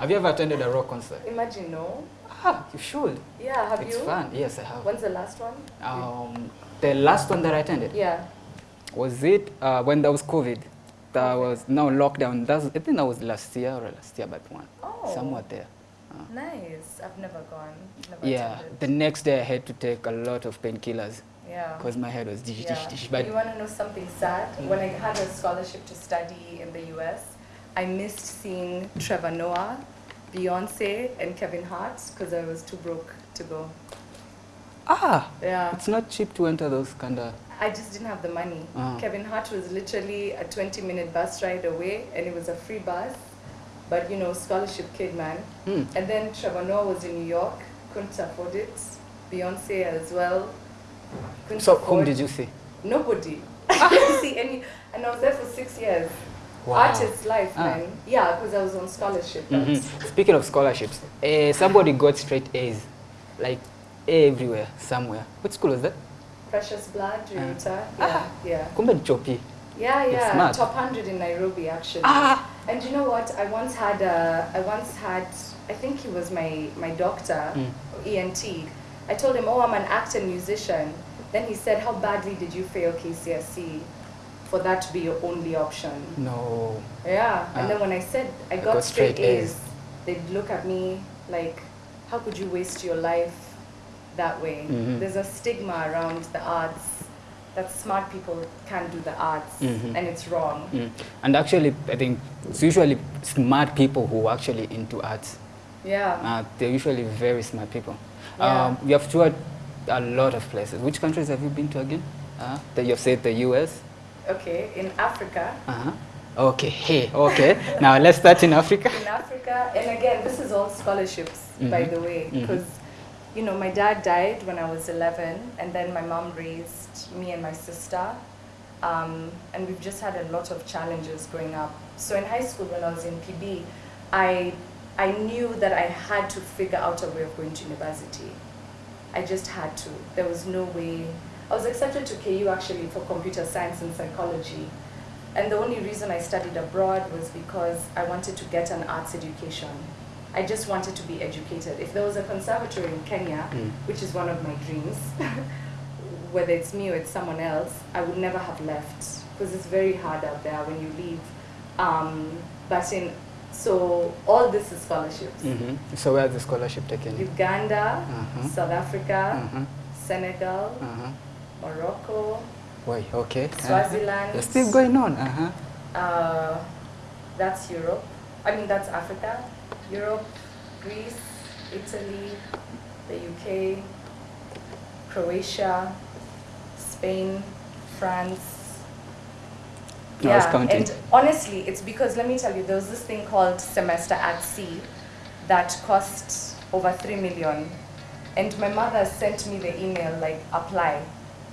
Have you ever attended a rock concert? Imagine, no? Ah, you should. Yeah, have it's you? fun. Yes, I have. When's the last one? Um, the last one that I attended Yeah. was it uh, when there was COVID. That was no lockdown. That's, I think that was last year or last year, but one Oh. somewhat there. Nice. I've never gone. Never Yeah. attended. The next day I had to take a lot of painkillers Yeah. because my head was dish dish Yeah. dish. But you want to know something sad? When I had a scholarship to study in the US, I missed seeing Trevor Noah, Beyonce, and Kevin Hart because I was too broke to go. ah, Yeah. it's not cheap to enter those kind of. I just didn't have the money. Ah. Kevin Hart was literally a 20 minute bus ride away and it was a free bus. But you know, scholarship kid, man. Hmm. And then Trevor Noah was in New York, couldn't afford it. Beyonce as well. Couldn't So whom did you see? Nobody. I didn't see any. And I was there for six years. Wow. Artist life, Ah. man. Yeah, because I was on scholarship. but- Mhm. Speaking of scholarships, uh, somebody got straight A's, like everywhere, somewhere. What school was that? Precious Blood, Riruta. Ah. Yeah, yeah. Kumbe Chopi. Yeah, yeah. Top 100 in Nairobi, actually. Ah. And you know what? I once had a, I once had, I think he was my, my doctor, Mm. ENT. I told him, oh, I'm an actor musician. Then he said, how badly did you fail KCSE for that to be your only option? No. Yeah. Ah. And then when I said I got, got straight, straight A's. A's, they'd look at me like, how could you waste your life that way? Mhm. There's a stigma around the arts that smart people can't do the arts, Mhm. and it's wrong. Mm. And actually, I think it's usually smart people who are actually into arts. Yeah. Uh, they're usually very smart people. Yeah. Um, you have toured a lot of places. Which countries have you been to again? Uh, that you've said the US. Okay, in Africa, Uh-huh. Okay, hey, okay. now let's start in Africa. in Africa, and again, this is all scholarships, by Mhm. the way, because you know my dad died when I was 11, and then my mom raised me and my sister, um, and we've just had a lot of challenges growing up. So in high school, when I was in PB, I I knew that I had to figure out a way of going to university. I just had to. There was no way. I was accepted to KU actually for computer science and psychology. And the only reason I studied abroad was because I wanted to get an arts education. I just wanted to be educated. If there was a conservatory in Kenya, Mm. which is one of my dreams, whether it's me or it's someone else, I would never have left because it's very hard out there when you leave. Um, but in so all this is scholarships. hmm So where's the scholarship taken? Uganda, Uh-huh. South Africa, Uh-huh. Senegal, Uh-huh. Morocco, Wait, okay. Swaziland. You're still going on. Uh-huh. Uh, that's Europe. I mean, that's Africa. Europe, Greece, Italy, the UK, Croatia, Spain, France. No, counting. and honestly, it's because let me tell you, there was this thing called Semester at Sea that cost over three million, and my mother sent me the email like apply,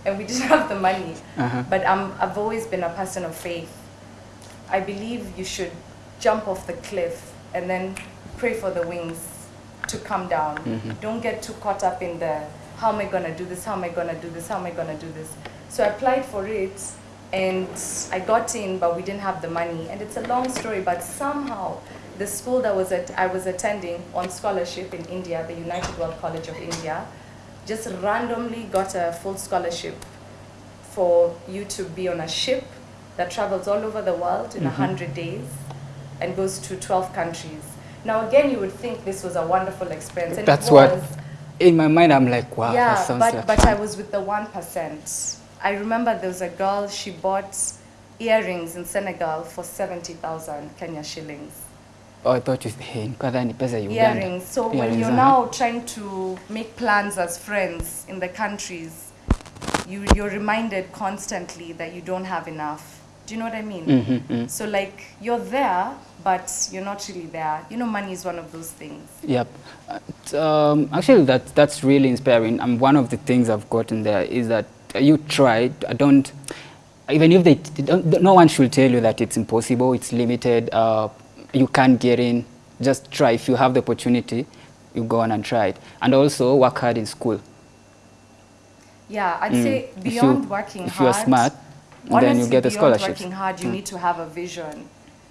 and we didn't have the money. Uh-huh. But I'm, I've always been a person of faith. I believe you should jump off the cliff and then pray for the wings to come down. Mhm. Don't get too caught up in the how am I gonna do this, how am I gonna do this, how am I gonna do this. So I applied for it and I got in, but we didn't have the money. And it's a long story, but somehow the school that was at, I was attending on scholarship in India, the United World College of India, just randomly got a full scholarship for you to be on a ship that travels all over the world in a Mhm. 100 days and goes to 12 countries. Now, again, you would think this was a wonderful experience. And That's what- In my mind, I'm like, wow, yeah, that sounds but, like but. I was with the 1%. I remember there was a girl, she bought earrings in Senegal for 70,000 Kenya shillings. Oh, I thought you hey, nikadha ni pesa ya Uganda. earrings. So when you're uh-huh. now trying to make plans as friends in the countries, you, you're reminded constantly that you don't have enough. Do you know what I mean? Mhm, mhm. So like you're there, but you're not really there. You know, money is one of those things. Yep. Uh, um, actually, that that's really inspiring. And one of the things I've gotten there is that uh, you tried. I don't. Even if they, they don't, no one should tell you that it's impossible. It's limited. Uh, you can't get in. Just try. If you have the opportunity, you go on and try it. And also work hard in school. Yeah, I'd Mm. say If you- beyond working if hard. you're smart, then you honestly, get the beyond working hard, you Mm. need to have a vision.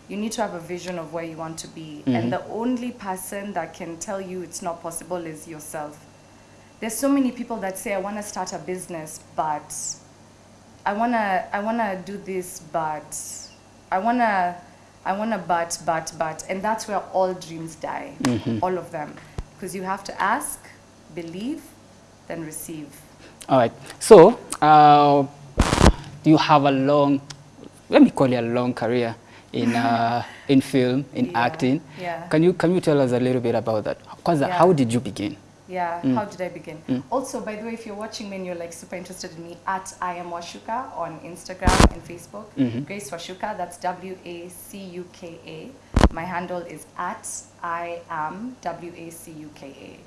You need to have a vision of where you want to be. Mhm. And the only person that can tell you it's not possible is yourself. There's so many people that say, I want to start a business, but I want to I wanna do this, but I want to, I want to, but, but, but. And that's where all dreams die, Mhm. all of them. Because you have to ask, believe, then receive. All right. So, uh, you have a long, let me call it a long career in uh, in film, in Yeah, acting. yeah. Can you can you tell us a little bit about that? Yeah. how did you begin? Yeah, Mm. how did I begin? Also, by the way, if you're watching me and you're like super interested in me, at I am Wacuka on Instagram and Facebook. Mhm. Grace Wacuka, that's W A C U K A. My handle is at I am W A C U K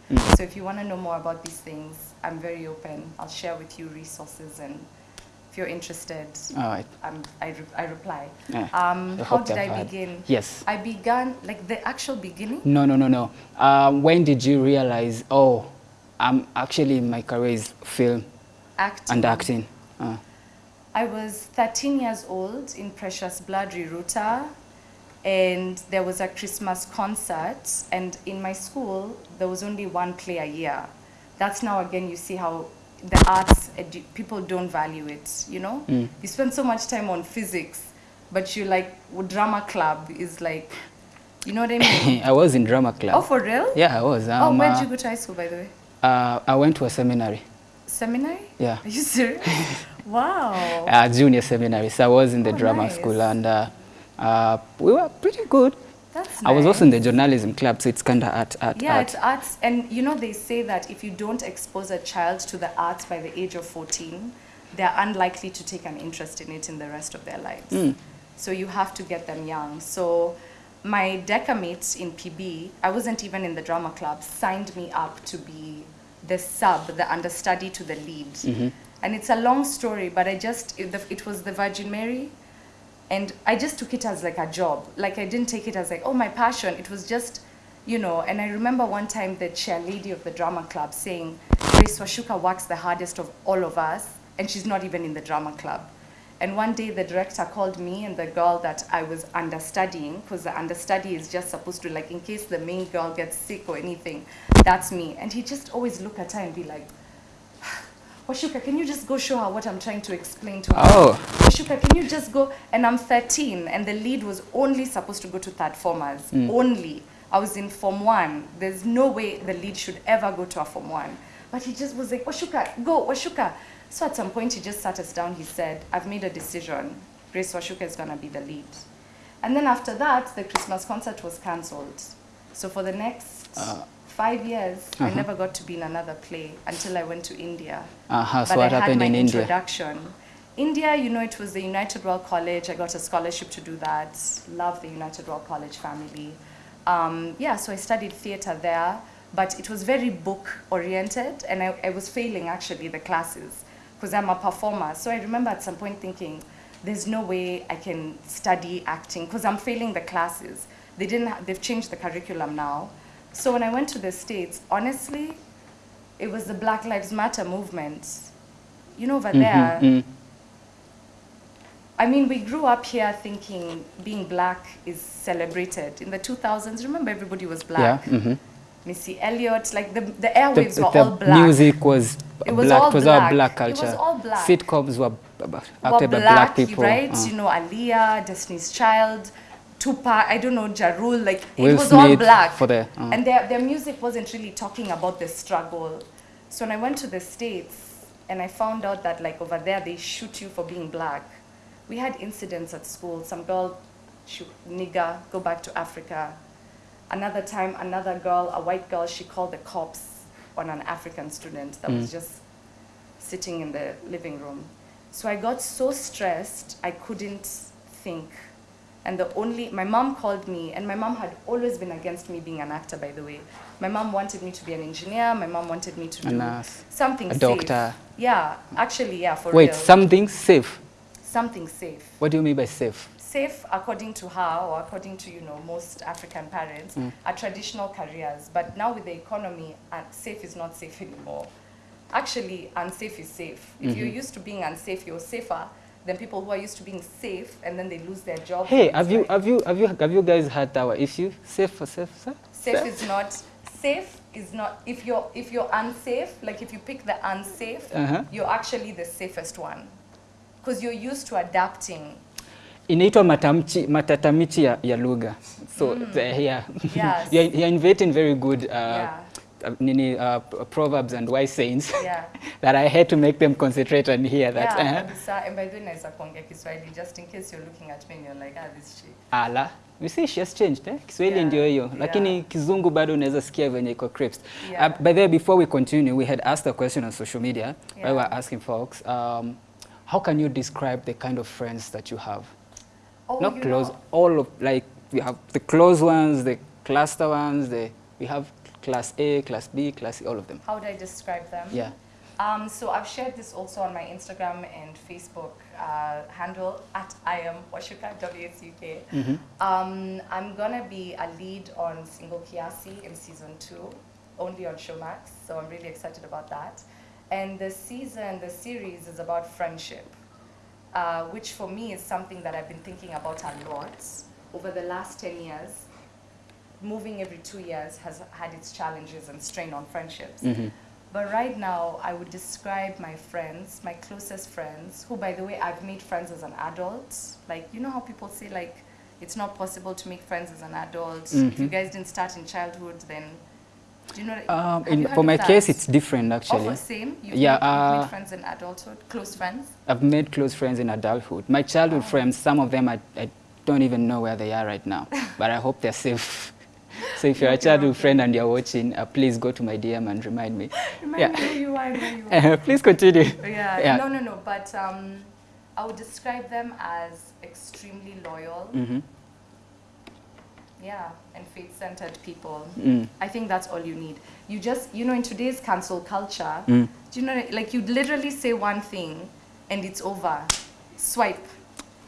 A. Mm. So if you want to know more about these things, I'm very open. I'll share with you resources and if you're interested, All right. I'm, I, re- I reply. Yeah. Um, how did I had- begin? Yes. I began, like the actual beginning, No, no, no, no. Um, when did you realize? Oh, I'm actually my career is film acting. and acting. Uh, I was 13 years old in Precious Blood Riruta, and there was a Christmas concert. And in my school, there was only one play a year. That's now again you see how the arts edu- people don't value it. You know, Mm. you spend so much time on physics, but you like drama club is like, you know what I mean? I was in drama club. oh, for real? Yeah, I was. oh, Um, where'd uh, you go to high school, by the way? uh, I went to a seminary. Seminary? Yeah. Are you serious? wow. uh, junior seminary. So I was in the Oh, drama nice. school and uh, uh, we were pretty good. That's I was also in the journalism club, so it's kind of art, art, Yeah, art. it's arts. And you know, they say that if you don't expose a child to the arts by the age of 14, they're unlikely to take an interest in it in the rest of their lives. Mm. So you have to get them young. So my decamate in PB, I wasn't even in the drama club, signed me up to be the sub, the understudy to the lead. Mhm. And it's a long story, but I just, it, the, it was the Virgin Mary. And I just took it as like a job. Like I didn't take it as like, oh, my passion. It was just, you know, and I remember one time the chair lady of the drama club saying, Grace Wacuka works the hardest of all of us, and she's not even in the drama club. And one day the director called me and the girl that I was understudying, because the understudy is just supposed to, like, in case the main girl gets sick or anything, that's me. And he just always look at her and be like, Wacuka, can you just go show her what I'm trying to explain to her? Oh. Wacuka, can you just go? And I'm 13, and the lead was only supposed to go to third formers. Only. I was in Form 1. There's no way the lead should ever go to a Form 1. But he just was like, Wacuka, go, Wacuka. So at some point, he just sat us down. He said, I've made a decision. Grace Wacuka is going to be the lead. And then after that, the Christmas concert was cancelled. So for the next Uh. Five years, I Uh-huh. never got to be in another play until I went to India Uh-huh. So but what I happened had my in India? introduction. India, you know, it was the United World College. I got a scholarship to do that. Love the United World College family. Um, yeah, so I studied theater there, but it was very book oriented, and I, I was failing actually the classes because I'm a performer. So I remember at some point thinking, there's no way I can study acting because I'm failing the classes. They didn't. Ha- they've changed the curriculum now. So when I went to the states, honestly, it was the Black Lives Matter movement. You know, over Mhm, there, mm. I mean, we grew up here thinking being black is celebrated. In the 2000s, remember everybody was black. Yeah. mhm. Missy Elliott, like the, the The, airwaves were the all black. music was It was black. all it was all black. black It was culture. all black. Sitcoms were b- b- were acted by black, black people. right? uh. You know, Aaliyah, Destiny's Child, Tupac, I don't know, Ja Rule, like Will it was all black. for the, uh. And their, their music wasn't really talking about the struggle. So when I went to the States and I found out that like over there they shoot you for being black, we had incidents at school. Some girl, she, nigger, go back to Africa. Another time, another girl, a white girl, she called the cops on an African student that was Mm. just sitting in the living room. So I got so stressed, I couldn't think. And the only, my mom called me, and my mom had always been against me being an actor, by the way. My mom wanted me to be an engineer, my mom wanted me to A do nurse, something a safe. doctor. Yeah, actually, yeah, for Wait, real. something safe. something safe. What do you mean by safe? Safe, according to her, or according to, you know, most African parents, Mm. are traditional careers. But now with the economy, uh, safe is not safe anymore. Actually, unsafe is safe. If you're Mhm. used to being unsafe, you're safer than people who are used to being safe and then they lose their job. Hey, have you have you have you have you guys had our issue? Safe for safe, sir? Safe is not safe is not if you're if you're unsafe, like if you pick the unsafe, Uh-huh. you're actually the safest one. Because you're used to adapting. Inaitwa matamchi, matatamichi ya, ya lugha. So the, yeah, Yes. you're, you're inventing very good uh, Yeah. Uh, nini, uh, proverbs and wise sayings Yeah. that I had to make them concentrate and hear that. yeah, uh-huh. kabisa. And by the way, naweza kuongea Kiswahili just in case you're looking at me and you're like, ah, this shit. Ala, you see she has changed eh? Kiswahili Yeah, ndio hiyo lakini yeah. kizungu bado unaweza sikia venye iko crisp. Yeah. Uh, by the way, before we continue, we had asked a question on social media where we were asking folks, um, how can you describe the kind of friends that you have? Oh, Not you close, know- all of like we have the close ones, the cluster ones, the we have class A, class B, class C, all of them. How would I describe them? Yeah. Um, so I've shared this also on my Instagram and Facebook uh, handle at I am Wacuka WSUK. Mhm. Um, I'm gonna be a lead on Single Kiasi in season two, only on Showmax. So I'm really excited about that. And the season, the series is about friendship, uh, which for me is something that I've been thinking about a lot over the last 10 years. Moving every two years has had its challenges and strain on friendships. Mhm. But right now, I would describe my friends, my closest friends, who, by the way, I've made friends as an adult. Like, you know how people say, like, it's not possible to make friends as an adult. If you Mhm. guys didn't start in childhood, then. Do you know? Um, in, you for my of case, it's different actually. Oh, same? You've Yeah, made, uh, made friends in adulthood, close friends? I've made close friends in adulthood. My childhood friends, some of them I, I don't even know where they are right now, but I hope they're safe. So if you're a childhood friend and you're watching, uh, please go to my DM and remind me. Remind Yeah. me who you are and where you are. Uh, please continue. Yeah, Yeah. no, no, no. But um, I would describe them as extremely loyal, hmm yeah, and faith-centered people. Mm. I think that's all you need. You just, you know, in today's cancel culture, Mm. do you know, like you literally say one thing and it's over. Swipe.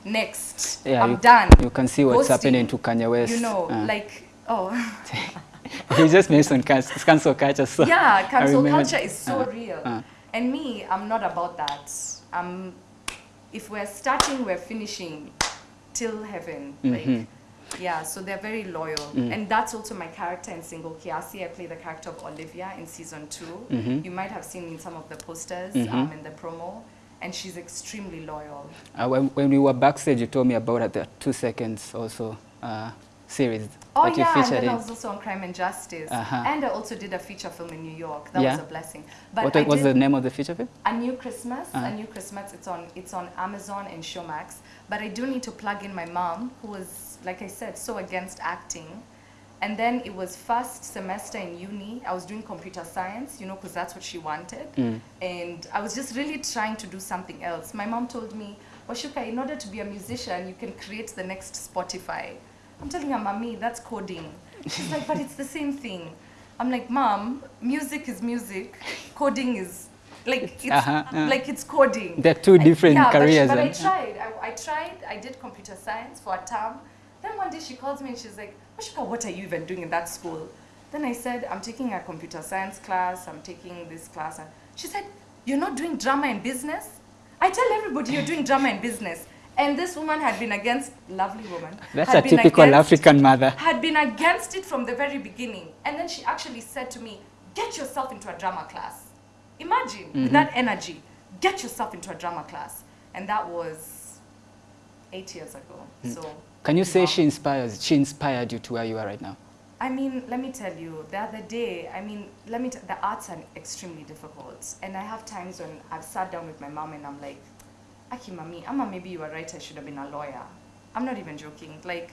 Next. Yeah, I'm you, done. You can see what's Ghosting. happening to Kanye West. You know, Uh, like, oh. you just mentioned cancel, culture. So yeah, cancel culture is so uh, real. uh. And me, I'm not about that. Um, if we're starting, we're finishing till heaven. Mhm. Like, yeah, so they're very loyal. Mm. And that's also my character in Single Kiasi. I play the character of Olivia in season 2 Mhm. You might have seen in some of the posters Mhm. um, in the promo. And she's extremely loyal. Uh, when, when we were backstage, you told me about it, the two seconds also uh, series Oh yeah, and then I was also on Crime and Justice. Uh-huh. And I also did a feature film in New York. That Yeah. was a blessing. But what I was the name of the feature film? A New Christmas, Uh-huh. A New Christmas. It's on it's on Amazon and Showmax. But I do need to plug in my mom, who was, like I said, so against acting. And then it was first semester in uni. I was doing computer science, you know, because that's what she wanted. Mm. And I was just really trying to do something else. My mom told me, Wacuka, in order to be a musician, you can create the next Spotify. I'm telling her, Mommy, that's coding. She's like, but it's the same thing. I'm like, Mom, music is music, coding is like it's Uh-huh, uh. like it's coding. They're two I- different yeah, careers But, but I tried. I, I tried. I did computer science for a term. Then one day she calls me and she's like, Wacuka, what are you even doing in that school? Then I said, I'm taking a computer science class. I'm taking this class. And she said, You're not doing drama and business? I tell everybody you're doing drama and business. And this woman had been against, lovely woman. That's a typical against- African mother. had been against it from the very beginning. And then she actually said to me, Get yourself into a drama class. Imagine with Mhm. that energy, get yourself into a drama class. And that was eight years ago. So Can you say wow. she inspires? She inspired you to where you are right now. I mean, let me tell you, the other day, I mean, let me, t- the arts are extremely difficult. And I have times when I've sat down with my mom and I'm like, Aki, mami, ama maybe you were right, I should have been a lawyer. I'm not even joking. Like,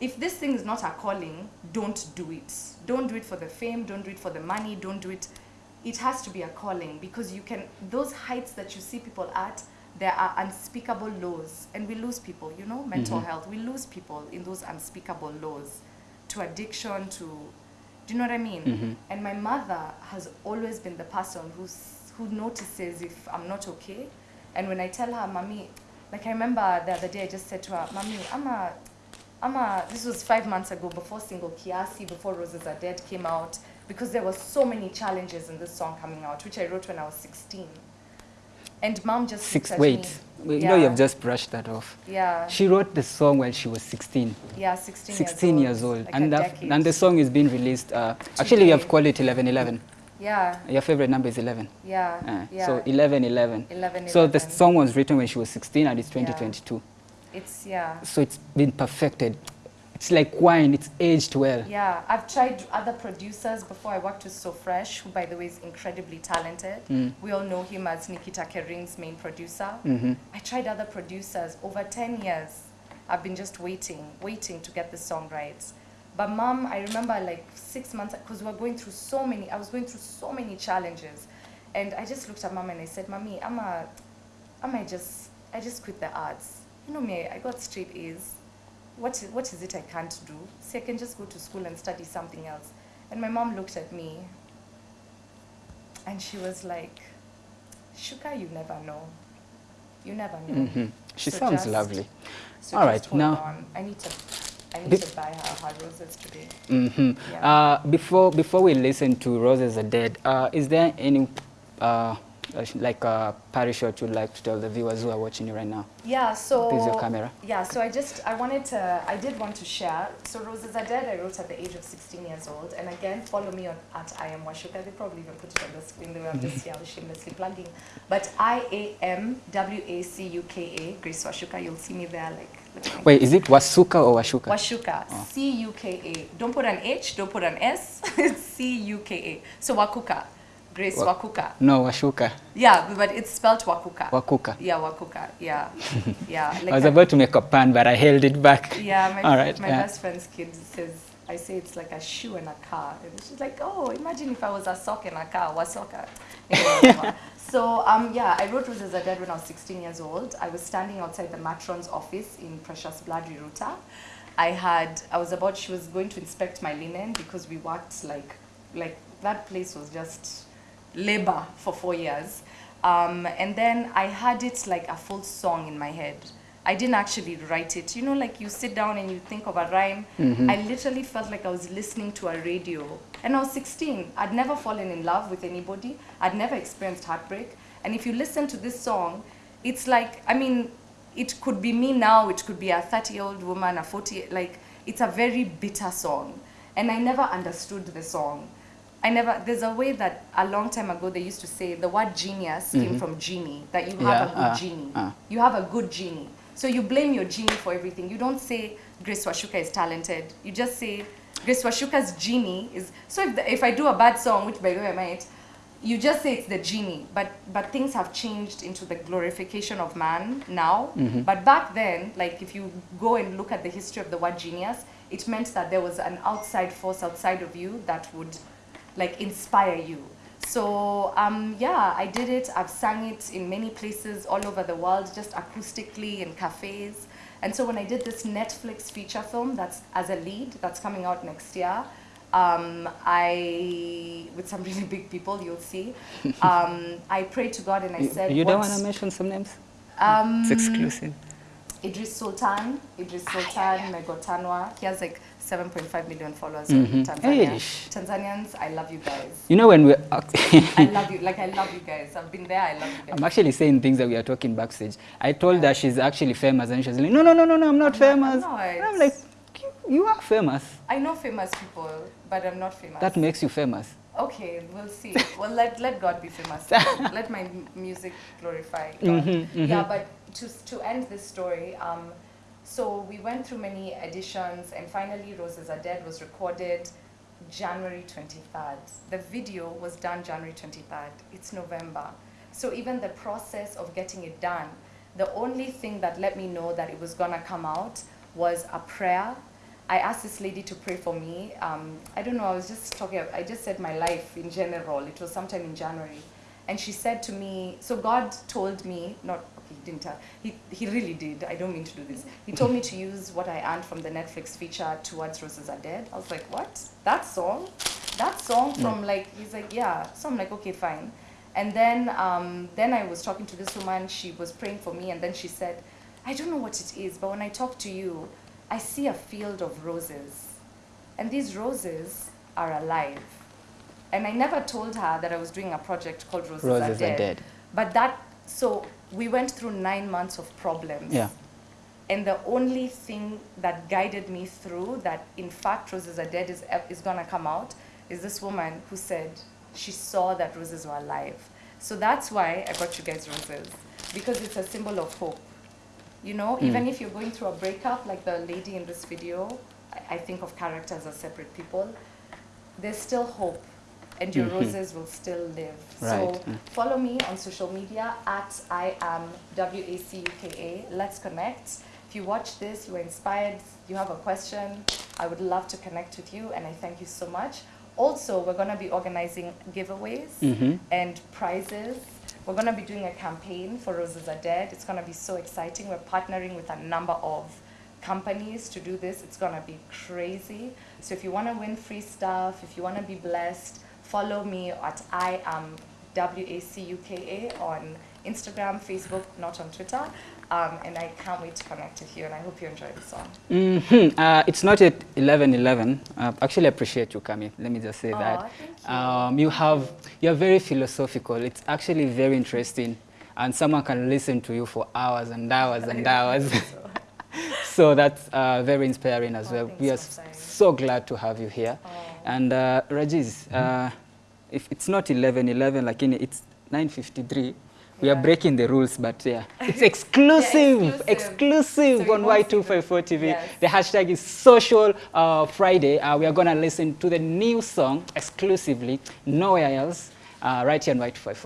if this thing is not a calling, don't do it. Don't do it for the fame, don't do it for the money, don't do it. It has to be a calling because you can, those heights that you see people at, there are unspeakable lows. And we lose people, you know, mental Mhm. health. We lose people in those unspeakable lows to addiction, to, do you know what I mean? Mhm. And my mother has always been the person who's, who notices if I'm not okay. And when I tell her, Mommy, like I remember the other day I just said to her, Mommy, I'm a, I'm a, this was five months ago before Single Kiasi, before Roses Are Dead came out, because there were so many challenges in this song coming out, which I wrote when I was 16. And mom just Six, wait, me. You yeah. know you've just brushed that off. Yeah. She wrote the song when she was 16. yeah, 16, 16 years old. Like and, that, and the song is being released. Uh, actually, we have called it 1111. Yeah, Your favorite number is 11. yeah, Uh, yeah. So 1111. 11, 11, So the song was written when she was 16 and it's 2022. It's, yeah. So it's been perfected. It's like wine, it's aged well. Yeah, I've tried other producers before. I worked with So Fresh, who, by the way, is incredibly talented. Mm. We all know him as Nikita Kering's main producer. Mhm. I tried other producers over 10 years. I've been just waiting, waiting to get the song right. But mom, I remember like six months, because we were going through so many, I was going through so many challenges. And I just looked at mom and I said, Mommy, I'm a, I might just, I just quit the arts. You know me, I got straight A's. What is, what is it I can't do? See, I can just go to school and study something else. And my mom looked at me and she was like, Shuka, you never know. You never know. Mhm. She So sounds just- lovely. So All right, now- on. I need to, I need Be- to buy her her roses today. hmm Yeah. Uh, before before we listen to Roses Are Dead, uh, is there any uh, uh, like a parish shot you'd like to tell the viewers who are watching you right now? Yeah, so Please, your camera. Yeah, so I just I wanted to I did want to share. So Roses Are Dead I wrote at the age of 16 years old, and again follow me on at I am Wacuka. They probably even put it on the screen. The way I'm just here shamelessly plugging. But I A M W A C U K A Grace Wacuka. You'll see me there like. Wait, is it Wasuka or Washuka? Washuka, Oh. C U K A. Don't put an H, don't put an S. It's C U K A. So Wakuka, Grace Wa- Wakuka. no, Washuka. Yeah, but it's spelled Wakuka. Wakuka. Yeah, Wakuka. Yeah, yeah. Like I was that. about to make a pun, but I held it back. Yeah, my, All right, my yeah. best friend's kid says, I say it's like a shoe and a car. And she's like, oh, imagine if I was a sock and a car, what soccer? so, um, yeah, I wrote Roses Are Dead when I was 16 years old. I was standing outside the matron's office in Precious Blood, Riruta. I had, I was about, she was going to inspect my linen because we worked like, like that place was just labor for four years. Um, and then I had it like a full song in my head. I didn't actually write it. You know, like you sit down and you think of a rhyme. I literally felt like I was listening to a radio. And I was 16. I'd never fallen in love with anybody. I'd never experienced heartbreak. And if you listen to this song, it's like, I mean, it could be me now, it could be a 30 year old woman, a 40, like, it's a very bitter song. And I never understood the song. I never, there's a way that a long time ago they used to say the word genius came from genie, that you have Yeah, a good uh, genie. uh. You have a good genie. So you blame your genie for everything. You don't say Grace Wacuka is talented. You just say Grace Wacuka's genie is. So if, the, if I do a bad song, which by the way I might, you just say it's the genie. But but things have changed into the glorification of man now. Mm-hmm. But back then, like if you go and look at the history of the word genius, it meant that there was an outside force outside of you that would like inspire you. So um, yeah, I did it. I've sang it in many places all over the world, just acoustically in cafes. And so when I did this Netflix feature film, that's as a lead, that's coming out next year. Um, I with some really big people, you'll see. Um, I prayed to God and I You, said, you don't want to mention some names? um, It's exclusive. Idris Sultan, Idris Ah, Sultan Megotanwa. He has like 7.5 million followers Mhm. on Tanzania. Eish. Tanzanians, I love you guys. You know when we I love you. Like I love you guys. I've been there. I love you guys. I'm actually saying things that we are talking backstage. I told her she's actually famous, and she's like, no, no, no, no, no, I'm not I'm not- famous. I'm not. I'm like, you, you are famous. I know famous people, but I'm not famous. That makes you famous. okay, we'll see. well, let let God be famous. let my music glorify God. Mhm, mhm. Yeah, but to to end this story, um, so we went through many editions, and finally, Roses Are Dead was recorded January 23rd. The video was done January 23rd. It's November. So even the process of getting it done, the only thing that let me know that it was gonna come out was a prayer. I asked this lady to pray for me. Um, I don't know, I was just talking, I just said my life in general. It was sometime in January. And she said to me, so God told me, not, didn't tell, he, he really did, I don't mean to do this. He told me to use what I earned from the Netflix feature, Towards Roses Are Dead. I was like, what? That song? That song from like, he's like, yeah. So I'm like, okay, fine. And then, um, then I was talking to this woman, she was praying for me, and then she said, I don't know what it is, but when I talk to you, I see a field of roses. And these roses are alive. And I never told her that I was doing a project called Roses, Roses Are, Are Dead. Dead. But that So we went through nine months of problems. Yeah. And the only thing that guided me through that, in fact, Roses Are Dead is, is going to come out is this woman who said she saw that roses were alive. So that's why I got you guys roses, because it's a symbol of hope. You know, Mm. even if you're going through a breakup, like the lady in this video, I, I think of characters as separate people, there's still hope. And your Mhm. roses will still live. Right, So mm. follow me on social media at I am WACUKA. Let's connect. If you watch this, you are inspired, you have a question, I would love to connect with you, and I thank you so much. Also, we're going to be organizing giveaways Mhm. and prizes. We're going to be doing a campaign for Roses Are Dead. It's going to be so exciting. We're partnering with a number of companies to do this. It's going to be crazy. So if you want to win free stuff, if you want to be blessed, follow me at I am WACUKA on Instagram, Facebook, not on Twitter. Um, and I can't wait to connect with you. And I hope you enjoy the song. Mhm. Uh, it's not at 11:11. Uh, actually, I appreciate you coming. Let me just say Aw, that. you. Um, you have you're very philosophical. It's actually very interesting, and someone can listen to you for hours and hours and hours. so that's uh, very inspiring as Oh, well. We are Masai. so glad to have you here. Oh. And uh, Rajiz, uh, if it's not 11:11, like in it's 9:53. We are breaking the rules, but yeah, it's exclusive, exclusive. exclusive So on won't see Y254 TV. Yes. The hashtag is Social uh, Friday. Uh, we are going to listen to the new song exclusively, nowhere else, uh, right here on Y254.